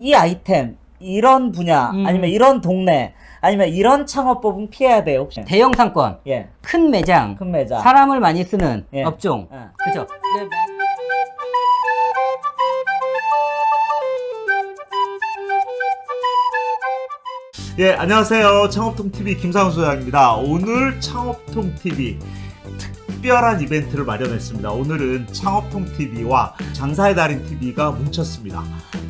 이 아이템 이런 분야 음. 아니면 이런 동네 아니면 이런 창업법은 피해야 돼요 혹시? 대형 상권, 예, 큰 매장, 큰 매장. 사람을 많이 쓰는 예. 업종. 예. 그렇죠. 예, 안녕하세요. 창업통TV 김상훈 소장입니다. 오늘 창업통TV 특별한 이벤트를 마련했습니다. 오늘은 창업통TV와 장사의 달인TV가 뭉쳤습니다.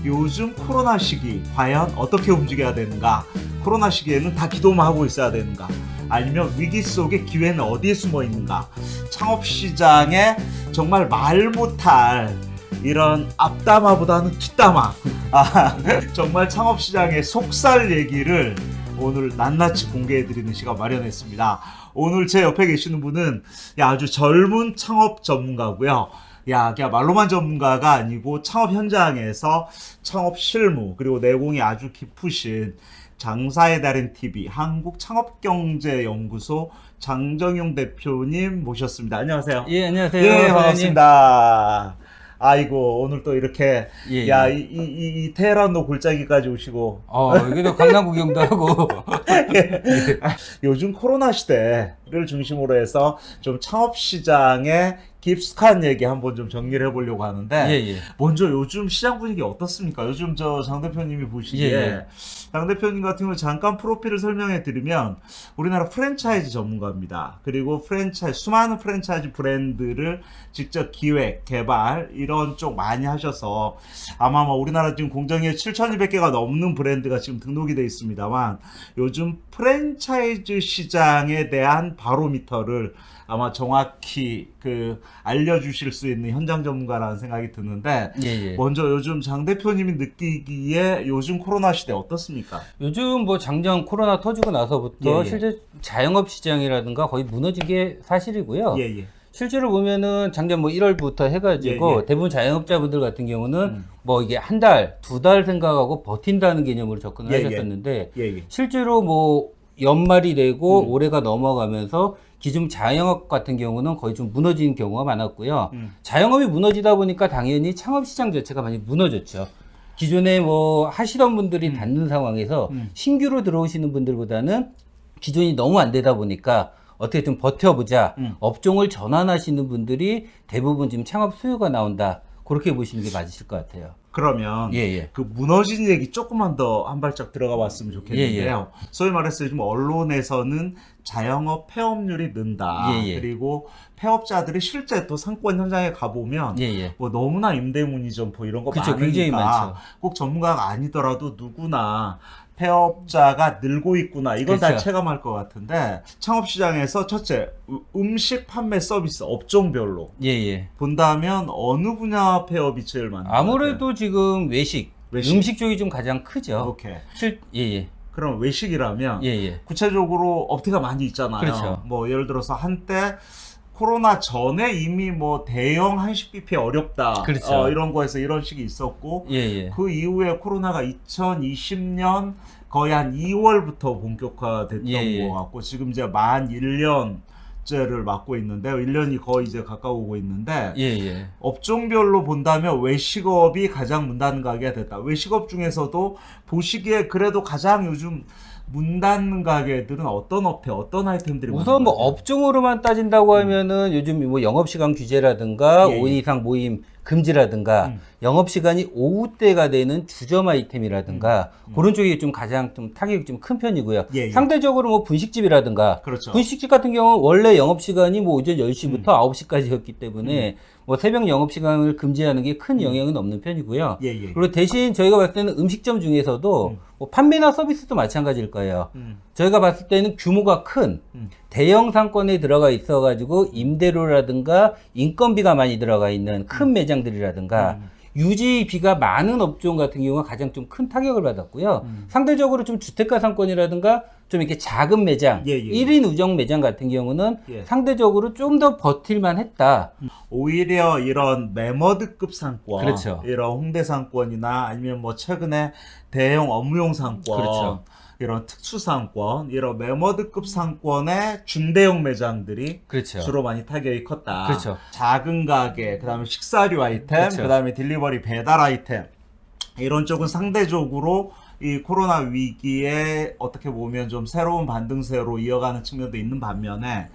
요즘 코로나 시기 과연 어떻게 움직여야 되는가? 코로나 시기에는 다 기도만 하고 있어야 되는가? 아니면 위기 속에 기회는 어디에 숨어 있는가? 창업 시장에 정말 말 못할 이런 앞담화보다는 뒷담화 아, 정말 창업 시장의 속살 얘기를 오늘 낱낱이 공개해드리는 시간 마련했습니다. 오늘 제 옆에 계시는 분은 야, 아주 젊은 창업 전문가고요. 야, 그냥 말로만 전문가가 아니고 창업 현장에서 창업 실무 그리고 내공이 아주 깊으신 장사의 달인 TV 한국 창업경제연구소 장정용 대표님 모셨습니다. 안녕하세요. 예, 안녕하세요. 예. 반갑습니다. 아이고 오늘 또 이렇게 예, 야 예. 이이이 테헤란로 골짜기까지 오시고 어, 여기도 강남 구경도 하고. 요즘 코로나 시대를 중심으로 해서 좀 창업 시장의 깊숙한 얘기 한번 좀 정리를 해보려고 하는데 예, 예. 먼저 요즘 시장 분위기 어떻습니까? 요즘 저 장 대표님이 보시기에 예, 예. 장 대표님 같은 경우 잠깐 프로필을 설명해 드리면 우리나라 프랜차이즈 전문가입니다. 그리고 프랜차이즈 수많은 프랜차이즈 브랜드를 직접 기획, 개발 이런 쪽 많이 하셔서 아마 뭐 우리나라 지금 공정에 7,200개가 넘는 브랜드가 지금 등록이 돼 있습니다만 요즘 프랜차이즈 시장에 대한 바로미터를 아마 정확히 그 알려주실 수 있는 현장 전문가라는 생각이 드는데 예, 예. 먼저 요즘 장 대표님이 느끼기에 요즘 코로나 시대 어떻습니까? 요즘 뭐 장정 코로나 터지고 나서부터 예, 예. 실제 자영업 시장이라든가 거의 무너진 게 사실이고요. 예, 예. 실제로 보면은 작년 뭐 1월부터 해가지고 예, 예. 대부분 자영업자분들 같은 경우는 음. 뭐 이게 한 달, 두 달 생각하고 버틴다는 개념으로 접근을 예, 예. 하셨었는데. 실제로 뭐 연말이 되고 음. 올해가 넘어가면서 기존 자영업 같은 경우는 거의 좀 무너진 경우가 많았고요. 음. 자영업이 무너지다 보니까 당연히 창업 시장 자체가 많이 무너졌죠. 기존에 뭐 하시던 분들이 음. 닫는 상황에서 음. 신규로 들어오시는 분들보다는 기존이 너무 안 되다 보니까 어떻게 좀 버텨보자. 음. 업종을 전환하시는 분들이 대부분 지금 창업 수요가 나온다. 그렇게 보시는 게 맞으실 것 같아요. 그러면 예, 예. 그 무너진 얘기 조금만 더 한 발짝 들어가 봤으면 좋겠는데요. 소위 말해서 요즘 언론에서는 자영업 폐업률이 는다. 예, 예. 그리고 폐업자들이 실제 또 상권 현장에 가보면 예, 예. 뭐 너무나 임대문의 점포 이런 거 그쵸, 많으니까 굉장히 많죠. 꼭 전문가가 아니더라도 누구나 폐업자가 늘고 있구나 이건 다 그쵸. 체감할 것 같은데 창업 시장에서 첫째 음- 음식 판매 서비스 업종별로 예, 예. 본다면 어느 분야 폐업이 제일 같아요? 아무래도 지금 외식, 외식. 음식 쪽이 좀 가장 크죠. 오케이 실, 예, 예. 그럼 외식이라면 예, 예. 구체적으로 업태가 많이 있잖아요. 그렇죠. 뭐 예를 들어서 한때 코로나 전에 이미 뭐 대형 한식 뷔페 어렵다. 그렇죠. 어, 이런 거에서 이런 식이 있었고 예, 예. 그 이후에 코로나가 2020년 거의 한 2월부터 본격화됐던 예, 예. 것 같고 지금 이제 만 1년 째를 맞고 있는데요. 1년이 거의 이제 가까우고 있는데 예, 예. 업종별로 본다면 외식업이 가장 문 닫는 가게가 됐다. 외식업 중에서도 보시기에 그래도 가장 요즘 문 닫는 가게들은 어떤 업체, 어떤 아이템들이 우선 뭐? 업종으로만 따진다고 하면은 요즘 뭐 영업 시간 규제라든가 예, 예. 5인 이상 모임 금지라든가 음. 영업 시간이 오후 때가 되는 주점 아이템이라든가 음. 그런 쪽이 좀 가장 좀 타격이 좀 큰 편이고요. 예, 예. 상대적으로 뭐 분식집이라든가 그렇죠. 분식집 같은 경우는 원래 영업 시간이 뭐 오전 10시부터 음. 9시까지였기 때문에 뭐 새벽 영업 시간을 금지하는 게 큰 영향은 없는 편이고요. 예, 예. 그리고 대신 저희가 봤을 때는 음식점 중에서도 음. 뭐 판매나 서비스도 마찬가지일 거예요. 음, 저희가 봤을 때는 규모가 큰 음. 대형 상권에 들어가 있어 가지고 임대료라든가 인건비가 많이 들어가 있는 큰 매장들이라든가 음. 유지비가 많은 업종 같은 경우가 가장 좀 큰 타격을 받았고요. 음. 상대적으로 좀 주택가 상권이라든가 좀 이렇게 작은 매장, 예, 예, 예. 1인 우정 매장 같은 경우는 예. 상대적으로 좀 더 버틸만 했다. 오히려 이런 매머드급 상권, 그렇죠. 이런 홍대 상권이나 아니면 뭐 최근에 대형 업무용 상권, 그렇죠. 이런 특수 상권, 이런 매머드급 상권의 중대형 매장들이 그렇죠. 주로 많이 타격이 컸다. 그렇죠. 작은 가게, 그다음에 식사류 아이템, 그렇죠. 그다음에 딜리버리 배달 아이템. 이런 쪽은 상대적으로 이 코로나 위기에 어떻게 보면 좀 새로운 반등세로 이어가는 측면도 있는 반면에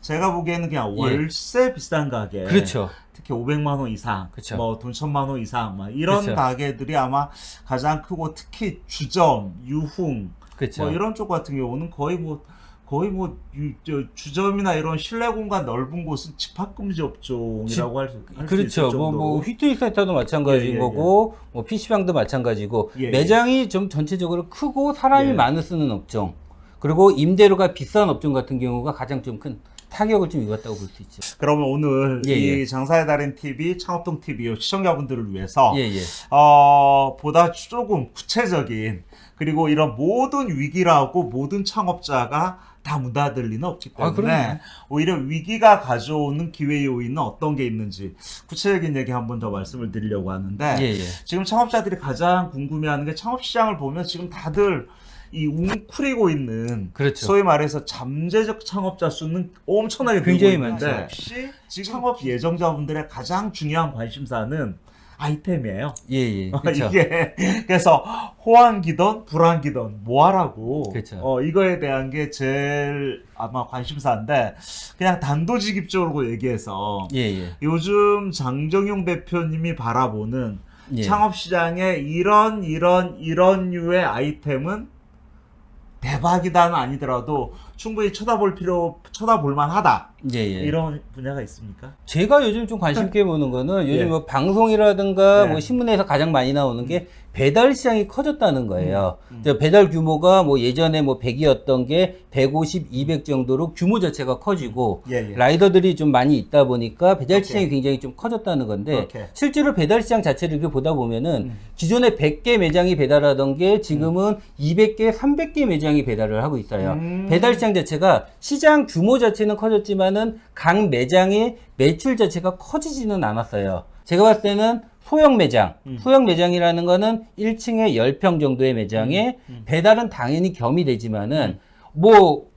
제가 보기에는 그냥 예. 월세 비싼 가게 그렇죠. 특히 500만 원 이상, 그쵸. 뭐 돈 천만 원 이상, 막 이런 그쵸. 가게들이 아마 가장 크고 특히 주점, 유흥, 그렇죠. 뭐 이런 쪽 같은 경우는 거의 뭐 거의 뭐 유, 저, 주점이나 이런 실내 공간 넓은 곳은 집합 금지 업종이라고 할수 있을 그렇죠. 뭐. 뭐, 휘트닝 센터도 마찬가지인 예, 예, 예. 거고, 뭐, PC방도 마찬가지고, 예, 예. 매장이 좀 전체적으로 크고 사람이 예. 많이 쓰는 업종, 그리고 임대료가 비싼 업종 같은 경우가 가장 좀 큰 타격을 좀 입었다고 볼 수 있죠. 그러면 오늘 예, 이 예. 장사의 달인 TV, 창업동 TV 시청자분들을 위해서 예, 예. 어, 보다 조금 구체적인 그리고 이런 모든 위기라고 모든 창업자가 다문 닫을 리는 없기 아, 때문에 그럼요. 오히려 위기가 가져오는 기회 요인은 어떤 게 있는지 구체적인 얘기 한 번 더 말씀을 드리려고 하는데 예, 예. 지금 창업자들이 가장 궁금해하는 게 창업 시장을 보면 지금 다들 이 웅크리고 있는 그렇죠. 소위 말해서 잠재적 창업자 수는 엄청나게 굉장히 늘고 있는데 많죠. 혹시 지금 창업 예정자분들의 가장 중요한 관심사는 아이템이에요. 예, 예. 그렇죠. 이게 그래서 호황기던 불황기던 뭐 하라고 그렇죠. 어, 이거에 대한 게 제일 아마 관심사인데 그냥 단도직입적으로 얘기해서 예, 예. 요즘 장정용 대표님이 바라보는 예. 창업 시장에 이런 이런 이런 류의 아이템은 대박이다는 아니더라도 충분히 쳐다볼 필요 쳐다볼 만하다 예, 예. 이런 분야가 있습니까? 제가 요즘 좀 관심 있게 보는 거는 요즘 예. 뭐 방송이라든가 네. 뭐 신문에서 가장 많이 나오는 게 배달 시장이 커졌다는 거예요. 음, 음. 배달 규모가 뭐 예전에 뭐 100이었던 게 150, 200 정도로 규모 자체가 커지고 예, 예. 라이더들이 좀 많이 있다 보니까 배달 오케이. 시장이 굉장히 좀 커졌다는 건데 오케이. 실제로 배달 시장 자체를 이렇게 보다 보면은 음. 기존에 100개 매장이 배달하던 게 지금은 200개, 300개 매장이 배달을 하고 있어요. 음. 배달 시장 자체가 시장 규모 자체는 커졌지만은 각 매장의 매출 자체가 커지지는 않았어요. 제가 봤을 때는 소형 매장, 음. 소형 매장이라는 거는 1층에 10평 정도의 매장에 음. 배달은 당연히 겸이 되지만은 뭐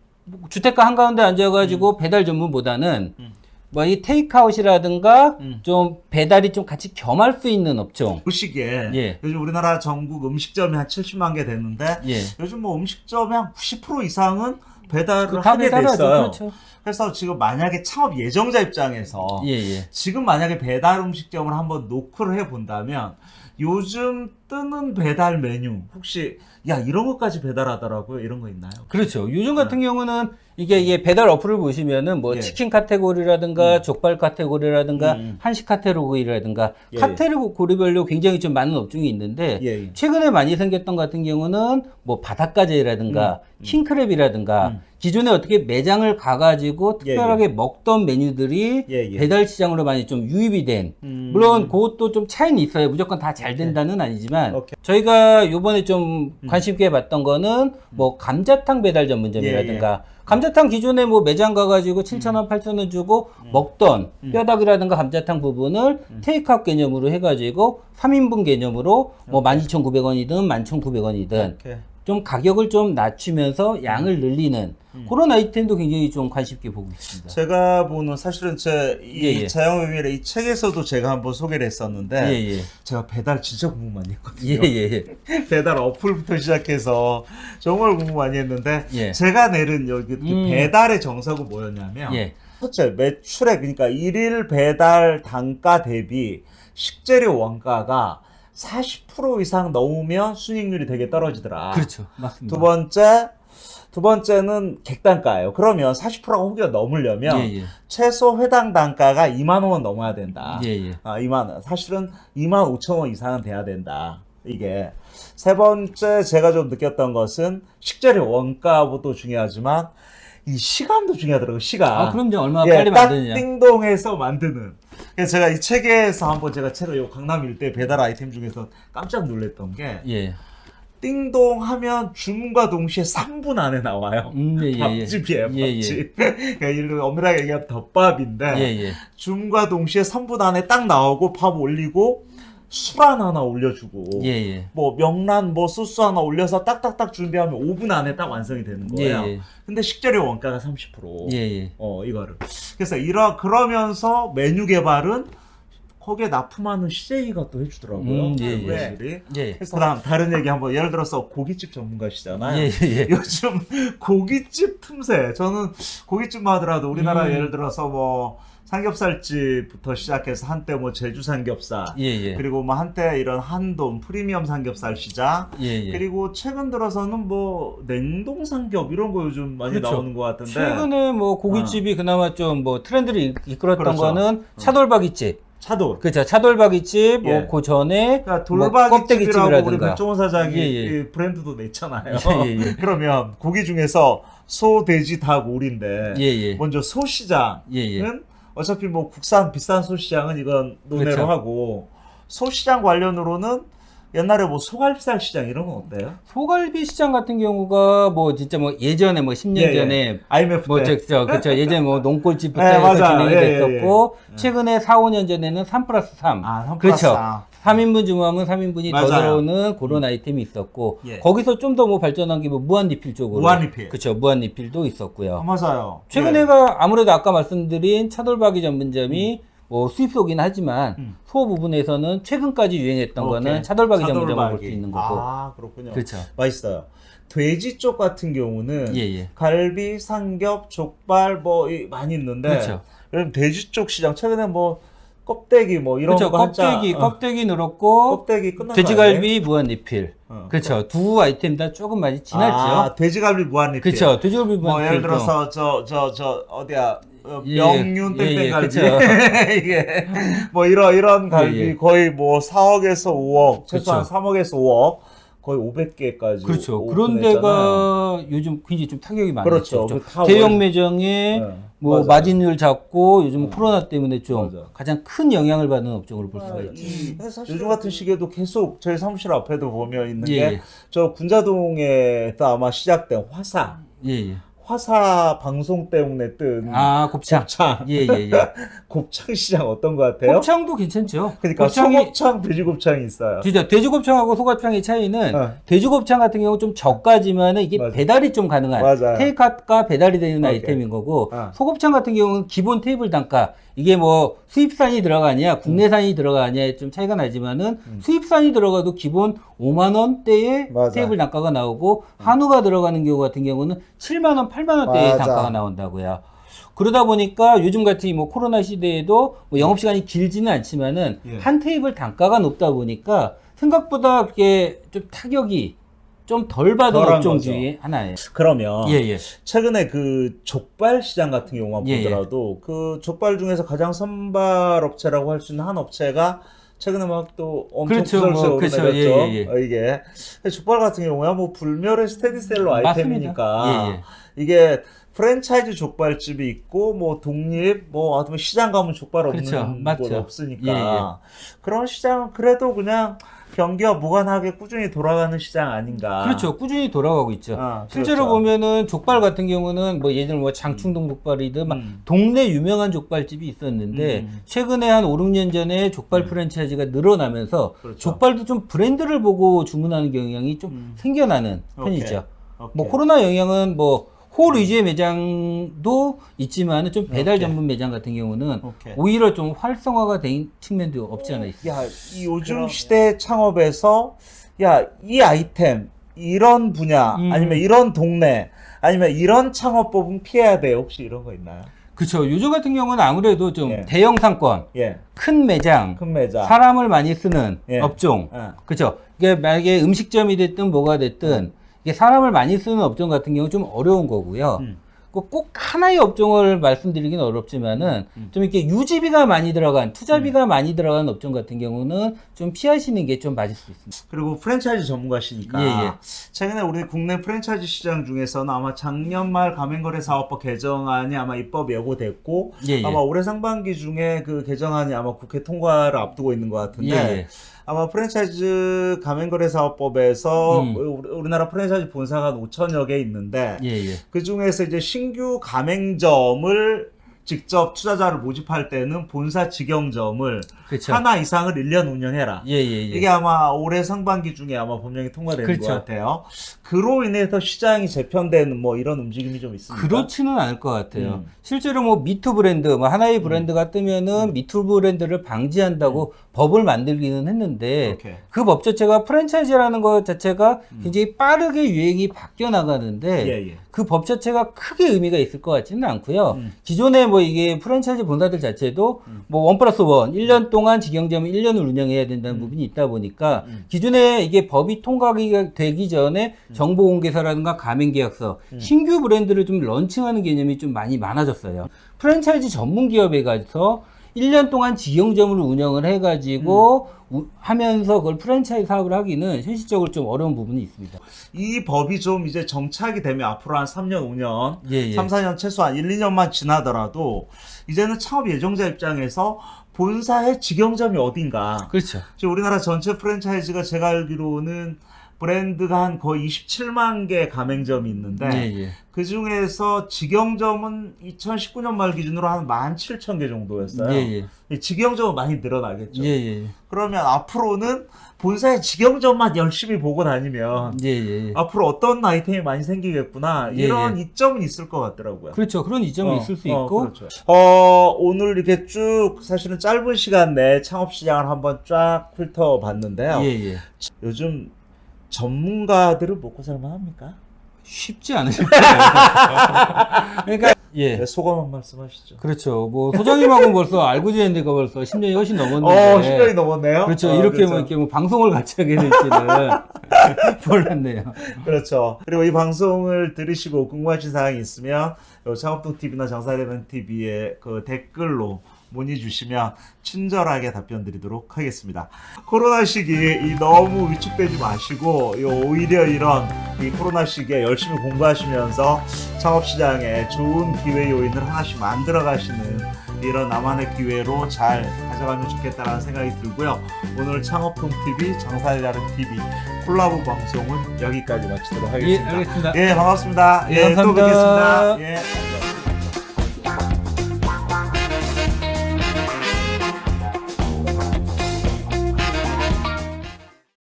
주택가 한가운데 앉아가지고 배달 전문보다는 음. 뭐이 테이크아웃이라든가 음. 좀 배달이 좀 같이 겸할 수 있는 업종. 그 시기에 예. 요즘 우리나라 전국 음식점이 한 70만 개 되는데 예. 요즘 뭐 음식점의 한 90% 이상은 배달을 그다 하게. 됐어요. 그렇죠. 그래서 지금 만약에 창업 예정자 입장에서 예, 예. 지금 만약에 배달 음식점을 한번 노크를 해 본다면 요즘 뜨는 배달 메뉴 혹시 야 이런 것까지 배달하더라고요 이런 거 있나요? 그렇죠. 요즘 같은 경우는 이게, 이게 배달 어플을 보시면은 뭐 예. 치킨 카테고리라든가 족발 카테고리라든가 음. 한식 카테고리라든가 예, 예. 카테고리별로 굉장히 좀 많은 업종이 있는데 예, 예. 최근에 많이 생겼던 같은 경우는 뭐 바닷가재라든가 킹크랩이라든가 음. 기존에 어떻게 매장을 가가지고 예, 특별하게 먹던 메뉴들이 예, 예. 배달 시장으로 많이 좀 유입이 된 음. 물론 그것도 좀 차이는 있어요. 무조건 다 잘 된다는 아니지만 오케이. 저희가 요번에 좀 관심 있게 봤던 거는 뭐 감자탕 배달 전문점이라든가 감자탕 기존에 뭐 매장 가가지고 7,000원, 8,000원 주고 먹던 뼈다귀라든가 감자탕 부분을 테이크아웃 개념으로 해가지고 3인분 개념으로 뭐 12,900원이든 11,900원이든 오케이. 좀 가격을 좀 낮추면서 양을 늘리는 그런 아이템도 굉장히 좀 관심 있게 보고 있습니다. 제가 보는 사실은 제이 예, 예. 자영의미래 이 책에서도 제가 한번 소개를 했었는데 예, 예. 제가 배달 진짜 공부 많이 했거든요. 예, 예, 예. 배달 어플부터 시작해서 정말 공부 많이 했는데 예. 제가 내린 여기 그 음. 배달의 정석은 뭐였냐면 예. 첫째 매출액 그러니까 일일 배달 단가 대비 식재료 원가가 40% 이상 넘으면 순익률이 되게 떨어지더라. 그렇죠. 맞습니다. 두 번째 두 번째는 객단가예요. 그러면 40%가 혹여 넘으려면 예, 예. 최소 회당 단가가 2만 원은 넘어야 된다. 예, 예. 아, 2만 원. 사실은 2만 5천 원 이상은 돼야 된다. 이게 세 번째 제가 좀 느꼈던 것은 식재료 원가도 중요하지만 이 시간도 중요하더라고요. 시간. 아, 그럼요. 얼마나 예, 빨리 딱 만드느냐. 띵동해서 만드는. 그래서 제가 이 책에서 한번 제가 책을 요 강남 일대 배달 아이템 중에서 깜짝 놀랐던 게 예. 띵동 하면 주문과 동시에 3분 안에 나와요. 음, 예, 예, 예. 밥집이에요, 예, 예. 밥집. 그러니까 이를 엄밀하게 얘기하면 덮밥인데 예, 예. 주문과 동시에 3분 안에 딱 나오고 밥 올리고 술안 하나 올려주고. 뭐 명란 뭐 소스 하나 올려서 딱딱딱 준비하면 5분 안에 딱 완성이 되는 예, 거예요. 예. 근데 식재료 원가가 30%. 예, 예. 어 이거를. 그래서 이러 그러면서 메뉴 개발은 거기에 납품하는 CJ가 또 해주더라고요. 음, 예, 예. 회원들이. 예. 그다음 다른 얘기 한번 예를 들어서 고깃집 전문가시잖아요. 예, 예, 예. 요즘 고깃집 틈새 저는 고깃집만 하더라도 우리나라 음. 예를 들어서 뭐 삼겹살집부터 시작해서 한때 뭐 제주 삼겹살 예, 예. 그리고 뭐 한때 이런 한돈 프리미엄 삼겹살 시장 예, 예. 그리고 최근 들어서는 뭐 냉동 삼겹 이런 거 요즘 많이 그렇죠. 나오는 것 같은데 최근에 뭐 고깃집이 그나마 좀 뭐 트렌드를 이- 이끌었던 그렇죠. 거는 차돌박이집. 차돌 그렇죠. 차돌박이집, 예. 뭐, 그 전에. 그러니까 뭐 돌박이집이라고 우리. 백종원 사장이 예, 예. 이 브랜드도 냈잖아요. 예, 예, 예. 그러면 고기 중에서 소, 돼지, 닭, 오리인데 예, 예. 먼저 소시장은 예, 예. 어차피 뭐 국산 비싼 소시장은 이건 논외로 그렇죠. 하고 소시장 관련으로는 옛날에 뭐 소갈비살 시장 이런 건 어때요? 소갈비 시장 같은 경우가 뭐 진짜 뭐 예전에 뭐 10년 예, 예. 전에 IMF 뭐 저, 그쵸. 예전에 뭐 논골집부터 네, 해서. 진행이 예, 예, 됐었고, 최근에 4, 5년 전에는 3 플러스 3. 아, 한 그렇죠. 플러스 아. 3인분 주문하면 3인분이 더 맞아요. 들어오는 그런 아이템이 있었고, 예. 거기서 좀 더 뭐 발전한 게 뭐 무한 리필 쪽으로. 무한 리필. 그쵸. 무한 리필도 아, 있었고요. 맞아요. 최근에가 아무래도 아까 말씀드린 차돌박이 전문점이 뭐 수입소긴 하지만 음. 소 부분에서는 최근까지 유행했던 오케이. 거는 차돌박이 전문점을 볼. 수 있는 거고. 아, 그렇군요. 그렇죠. 맛있어요. 돼지 쪽 같은 경우는 예, 예. 갈비, 삼겹, 족발 뭐 이- 많이 있는데 그렇죠. 그럼 돼지 쪽 시장 최근에 뭐 껍데기 뭐 이런 그렇죠. 거 한자 껍데기, 어, 껍데기 늘었고, 껍데기 끝난 거 돼지갈비 무한 리필. 아니에요? 어. 그렇죠. 두 아이템 다 조금 많이 지났죠. 아, 돼지갈비 무한 리필. 그렇죠. 돼지갈비 무한 뭐 리필. 예를 들어서 저 저저 어디야 명륜 예, 예, 땡땡갈비 그쵸. 이게 뭐 이런 이런 갈비 예, 예. 거의 뭐 4억에서 5억 최소한 그쵸. 3억에서 5억 거의 500개까지 그렇죠. 그런 데가 요즘 굉장히 좀 타격이 많았죠. 그렇죠. 좀 그다 대형 월- 매장에 네, 뭐 맞아요. 마진율 잡고 요즘 음. 코로나 때문에 좀 맞아. 가장 큰 영향을 받는 업종으로 볼 수가 있죠. 이- 요즘 같은 시기에도 계속 저희 사무실 앞에도 보면 있는 예, 예. 게저 군자동에서 아마 시작된 화사 예, 예. 화사 방송 때문에 뜬 아, 곱창. 곱창 예, 예, 예. 곱창 시장 어떤 것 같아요? 곱창도 괜찮죠. 그러니까 곱창이 소곱창 돼지곱창이 있어요. 진짜 돼지곱창하고 소곱창의 차이는 어. 돼지곱창 같은 경우 좀 저가지만은 이게 맞아. 배달이 좀 가능한 맞아요. 테이크아웃과 배달이 되는 오케이. 아이템인 거고 어. 소곱창 같은 경우는 기본 테이블 단가 이게 뭐 수입산이 들어가냐 국내산이 들어가냐에 좀 차이가 나지만은 수입산이 들어가도 기본 5만 원대의 음. 맞아. 테이블 단가가 나오고 한우가 들어가는 경우 같은 경우는 7만 원, 8만 원대의. 단가가 나온다고요. 그러다 보니까 요즘 같은 뭐 코로나 시대에도 뭐 영업 시간이 길지는 않지만은 예. 한 테이블 단가가 높다 보니까 생각보다 그게 좀 타격이 좀 덜 받은 업종. 중에 하나예요. 그러면 예, 예. 최근에 그 족발 시장 같은 경우만 예, 예. 보더라도 그 족발 중에서 가장 선발 업체라고 할 수 있는 한 업체가 최근에 막 또 엄청 그렇죠, 구설수에 뭐, 그렇죠. 오르내렸죠. 예, 예, 예. 어, 이게 족발 같은 경우야 뭐 불멸의 스테디셀러. 아이템이니까 예, 예. 이게 프랜차이즈 족발집이 있고 뭐 독립 뭐 어떤 시장 가면 족발 없는 그렇죠. 곳. 없으니까 예, 예. 그런 시장은 그래도 그냥 경기와 무관하게 꾸준히 돌아가는 시장 아닌가. 그렇죠. 꾸준히 돌아가고 있죠. 아, 실제로 그렇죠. 보면은 족발 같은 경우는 뭐 예전에 뭐 장충동 족발이든 막 음. 동네 유명한 족발집이 있었는데 음. 최근에 한 5, 6년 전에 족발 프랜차이즈가 늘어나면서 그렇죠. 족발도 좀 브랜드를 보고 주문하는 경향이 좀 음. 생겨나는 오케이. 편이죠. 오케이. 뭐 코로나 영향은 뭐 홀 위주의 매장도 있지만은 좀 배달 오케이. 전문 매장 같은 경우는 오케이. 오히려 좀 활성화가 된 측면도 없지 않아 있어요. 야, 이 요즘 시대 창업에서 야, 이 아이템 이런 분야 음. 아니면 이런 동네 아니면 이런 창업법은 피해야 돼요. 혹시 이런 거 있나요? 그렇죠. 요즘 같은 경우는 아무래도 좀 예. 대형 상권, 예. 큰 매장, 큰 매장. 사람을 많이 쓰는 예. 업종. 예. 그렇죠. 이게 만약에 음식점이 됐든 뭐가 됐든 이게 사람을 많이 쓰는 업종 같은 경우 좀 어려운 거고요. 음. 꼭- 꼭 하나의 업종을 말씀드리긴 어렵지만은 음. 좀 이렇게 유지비가 많이 들어간 투자비가 많이 들어간 업종 같은 경우는 좀 피하시는 게 좀 맞을 수 있습니다. 그리고 프랜차이즈 전문가시니까 예, 예. 최근에 우리 국내 프랜차이즈 시장 중에서는 아마 작년 말 가맹거래 사업법 개정안이 아마 입법 예고됐고 예, 예. 아마 올해 상반기 중에 그 개정안이 아마 국회 통과를 앞두고 있는 것 같은데 예, 예. 아마 프랜차이즈 가맹거래 사업법에서 음. 우리- 우리나라 프랜차이즈 본사가 한 5천여 개 있는데 예, 예. 그 중에서 이제 신규 가맹점을 직접 투자자를 모집할 때는 본사 직영점을 그렇죠. 하나 이상을 1년 운영해라. 예, 예, 예. 이게 아마 올해 상반기 중에 아마 법령이 통과되는 그렇죠. 것 같아요. 그로 인해서 시장이 재편되는 뭐 이런 움직임이 좀 있습니다. 그렇지는 않을 것 같아요. 음. 실제로 뭐 me too 브랜드, 뭐 하나의 브랜드가 뜨면은 me too 브랜드를 방지한다고 법을 만들기는 했는데 오케이. 그법 자체가 프랜차이즈라는 것 자체가 굉장히 빠르게 유행이 바뀌어 나가는데 음. 예, 예. 그 법 자체가 크게 의미가 있을 것 같지는 않고요. 음. 기존에 뭐 이게 프랜차이즈 본사들 자체도 뭐원 플러스 원, 1년 동안 직영점을 1년을 운영해야 된다는 부분이 있다 보니까 음. 기존에 이게 법이 통과가 되기 전에 정보 공개서라든가 가맹 계약서, 신규 브랜드를 좀 런칭하는 개념이 좀 많이 많아졌어요. 프랜차이즈 전문 기업에 가서 1년 동안 직영점을 운영을 해가지고 우- 하면서 그걸 프랜차이즈 사업을 하기는 현실적으로 좀 어려운 부분이 있습니다. 이 법이 좀 이제 정착이 되면 앞으로 한 3년, 5년, 예, 예. 3, 4년 최소한 1, 2년만 지나더라도 이제는 창업 예정자 입장에서 본사의 직영점이 어딘가. 그렇죠. 지금 우리나라 전체 프랜차이즈가 제가 알기로는 브랜드가 한 거의 27만 개 가맹점이 있는데 예, 예. 그 중에서 직영점은 2019년 말 기준으로 한 17,000개 정도였어요. 예, 예. 이 직영점은 많이 늘어나겠죠. 예, 예. 그러면 앞으로는 본사의 직영점만 열심히 보고 다니면 예, 예. 앞으로 어떤 아이템이 많이 생기겠구나 예, 이런 이점은 있을 것 같더라고요. 그렇죠. 그런 이점이 어, 있을 수 어, 있고 그렇죠. 어, 오늘 이렇게 쭉 사실은 짧은 시간 내에 창업 시장을 한번 쫙 훑어봤는데요. 예, 예. 요즘 전문가들은 먹고 살만 합니까? 쉽지 않으실 거예요. 그러니까 예. 네, 소감 한 말씀 하시죠. 그렇죠. 뭐 소장님하고는 벌써 알고 지낸 지가 벌써 10년이 훨씬 넘었는데. 어, 10년이 넘었네요. 그렇죠. 어, 이렇게 그렇죠. 뭐 이렇게 뭐 방송을 같이 하게 될지는 몰랐네요. 그렇죠. 그리고 이 방송을 들으시고 궁금하신 사항이 있으면 요 창업동 TV나 장사대면 TV에 그 댓글로 문의 주시면 친절하게 답변 드리도록 하겠습니다. 코로나 시기에 이 너무 위축되지 마시고 요 오히려 이런 이 코로나 시기에 열심히 공부하시면서 창업 시장에 좋은 기회 요인을 하나씩 만들어 가시는 이런 나만의 기회로 잘 가져가면 좋겠다라는 생각이 들고요. 오늘 창업통 TV, 장사의 다른 TV 콜라보 방송은 여기까지 마치도록 예, 하겠습니다. 알겠습니다. 예, 반갑습니다. 예, 예, 또 감사합니다. 뵙겠습니다. 예.